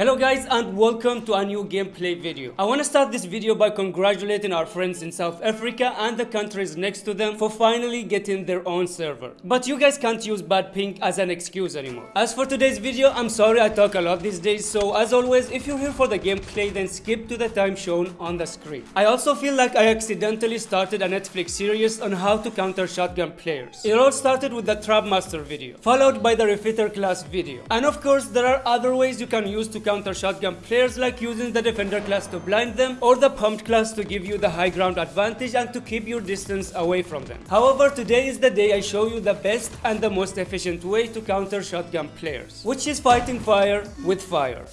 Hello guys and welcome to a new gameplay video. I want to start this video by congratulating our friends in South Africa and the countries next to them for finally getting their own server. But you guys can't use bad ping as an excuse anymore. As for today's video, I'm sorry I talk a lot these days, so as always, if you're here for the gameplay, then skip to the time shown on the screen. I also feel like I accidentally started a Netflix series on how to counter shotgun players. It all started with the Trap Master video, followed by the Refitter class video. And of course, there are other ways you can use to counter shotgun players like using the defender class to blind them or the pumped class to give you the high ground advantage and to keep your distance away from them. However, today is the day I show you the best and the most efficient way to counter shotgun players, which is fighting fire with fire.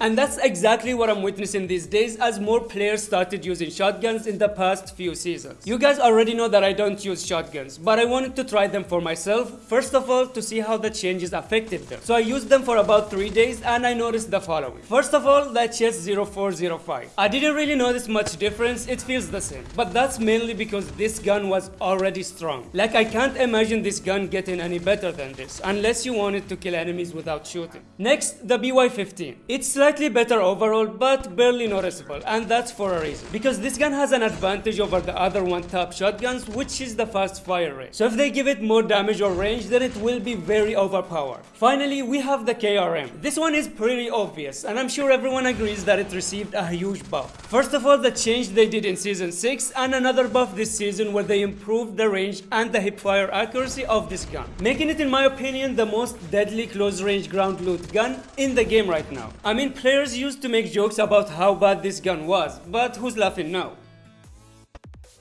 And that's exactly what I'm witnessing these days as more players started using shotguns in the past few seasons. You guys already know that I don't use shotguns, but I wanted to try them for myself, first of all to see how the changes affected them. So I used them for about 3 days and I noticed the following. First of all, the HS0405. I didn't really notice much difference, it feels the same. But that's mainly because this gun was already strong. Like I can't imagine this gun getting any better than this, unless you wanted to kill enemies without shooting. Next, the BY-15. It's like slightly better overall but barely noticeable and that's for a reason. Because this gun has an advantage over the other one top shotguns which is the fast fire rate. So if they give it more damage or range then it will be very overpowered. Finally we have the KRM this one is pretty obvious and I'm sure everyone agrees that it received a huge buff. First of all the change they did in season 6 and another buff this season where they improved the range and the hipfire accuracy of this gun making it in my opinion the most deadly close range ground loot gun in the game right now. I mean Players used to make jokes about how bad this gun was, but who's laughing now?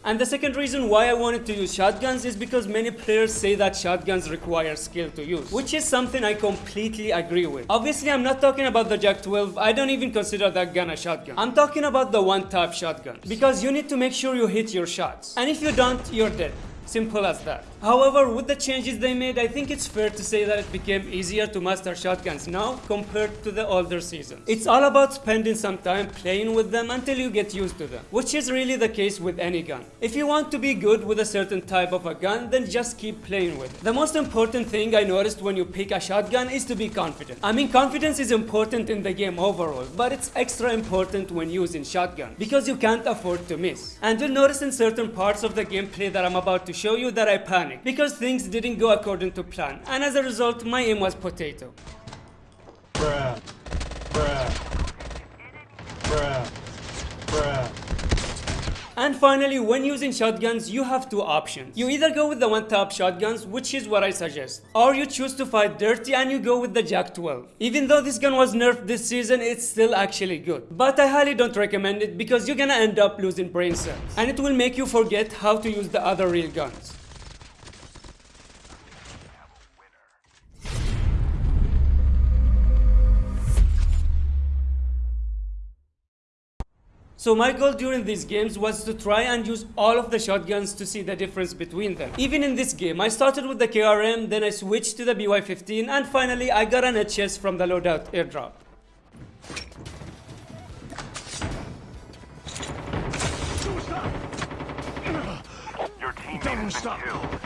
And the second reason why I wanted to use shotguns is because many players say that shotguns require skill to use, which is something I completely agree with. Obviously, I'm not talking about the JAK-12, I don't even consider that gun a shotgun. I'm talking about the one-tap shotgun, because you need to make sure you hit your shots. And if you don't, you're dead. Simple as that. However, with the changes they made, I think it's fair to say that it became easier to master shotguns now compared to the older seasons. It's all about spending some time playing with them until you get used to them, which is really the case with any gun. If you want to be good with a certain type of a gun, then just keep playing with it. The most important thing I noticed when you pick a shotgun is to be confident. I mean, confidence is important in the game overall, but it's extra important when using shotgun because you can't afford to miss. And you'll notice in certain parts of the gameplay that I'm about to show you that I panicked panic because things didn't go according to plan and as a result my aim was potato. And finally, when using shotguns, you have two options. You either go with the one-tap shotguns, which is what I suggest, or you choose to fight dirty and you go with the JAK-12. Even though this gun was nerfed this season, it's still actually good. But I highly don't recommend it because you're gonna end up losing brain cells, and it will make you forget how to use the other real guns. So my goal during these games was to try and use all of the shotguns to see the difference between them. Even in this game, I started with the KRM, then I switched to the BY-15 and finally I got an HS from the loadout airdrop. Your teammate has been killed.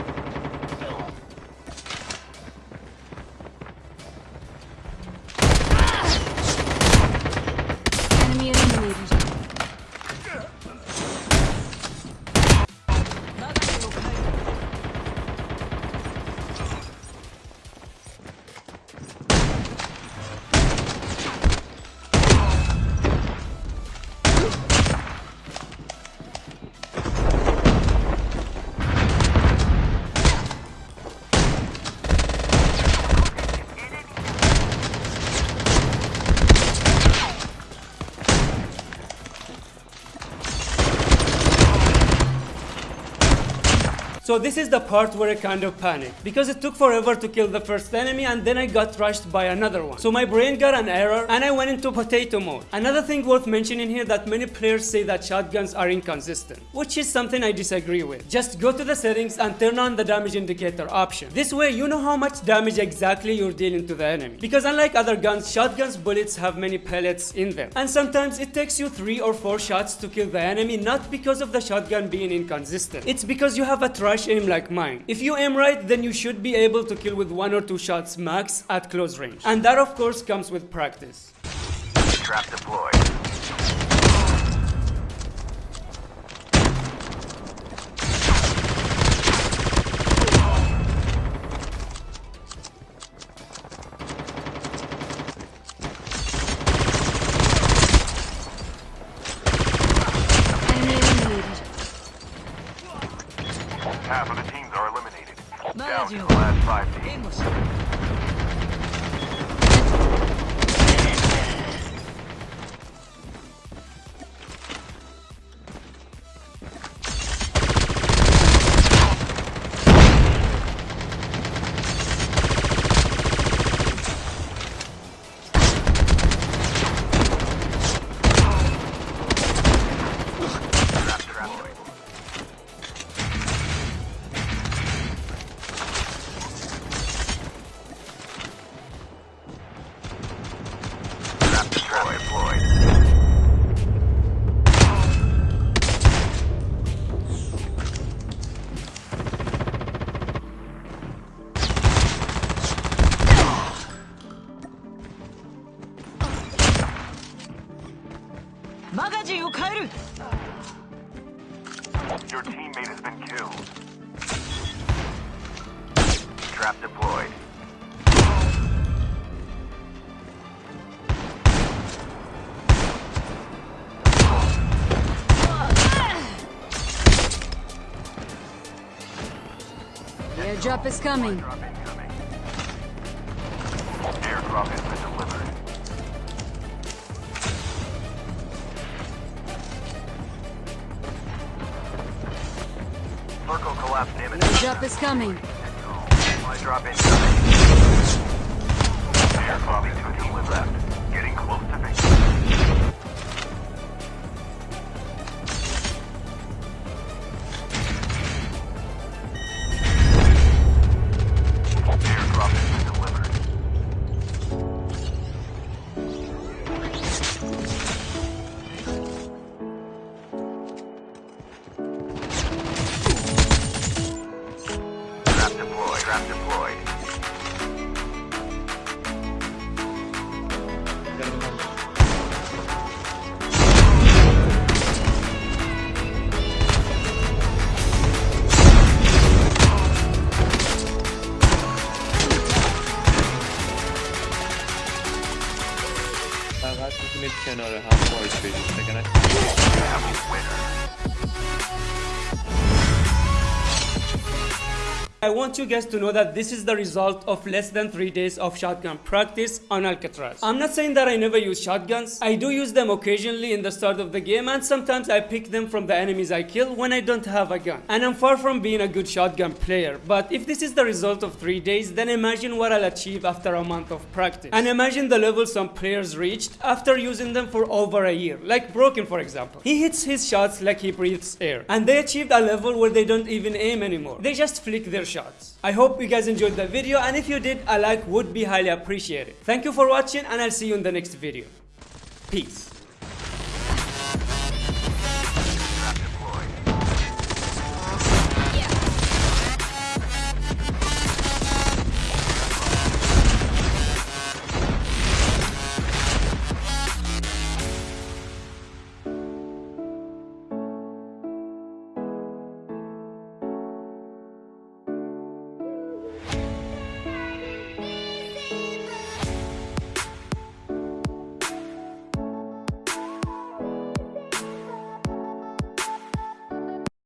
So this is the part where I kind of panicked because it took forever to kill the first enemy and then I got rushed by another one. So my brain got an error and I went into potato mode. Another thing worth mentioning here that many players say that shotguns are inconsistent, which is something I disagree with. Just go to the settings and turn on the damage indicator option. This way you know how much damage exactly you're dealing to the enemy. Because unlike other guns, shotguns bullets have many pellets in them. And sometimes it takes you 3 or 4 shots to kill the enemy not because of the shotgun being inconsistent. It's because you have a trash aim like mine. If you aim right, then you should be able to kill with one or two shots max at close range. And that of course comes with practice. Trap deployed. Teams are eliminated. Down to the last five teams. 援 マガジンを変える Your teammate has been killed. Trap deployed. The airdrop is coming. Collapse. The airdrop is coming. Supply drop incoming. Airdrop is two teams left. Getting close to victory. Trap deployed. Trap deployed. فقط میتونید کنار هم وایس بدید وگرنه I want you guys to know that this is the result of less than 3 days of shotgun practice on Alcatraz. I'm not saying that I never use shotguns. I do use them occasionally in the start of the game and sometimes I pick them from the enemies I kill when I don't have a gun. And I'm far from being a good shotgun player, but if this is the result of 3 days, then imagine what I'll achieve after a month of practice. And imagine the level some players reached after using them for over a year, like Broken for example. He hits his shots like he breathes air, and they achieved a level where they don't even aim anymore. They just flick their shots. I hope you guys enjoyed the video and if you did, a like would be highly appreciated. Thank you for watching and I'll see you in the next video. Peace.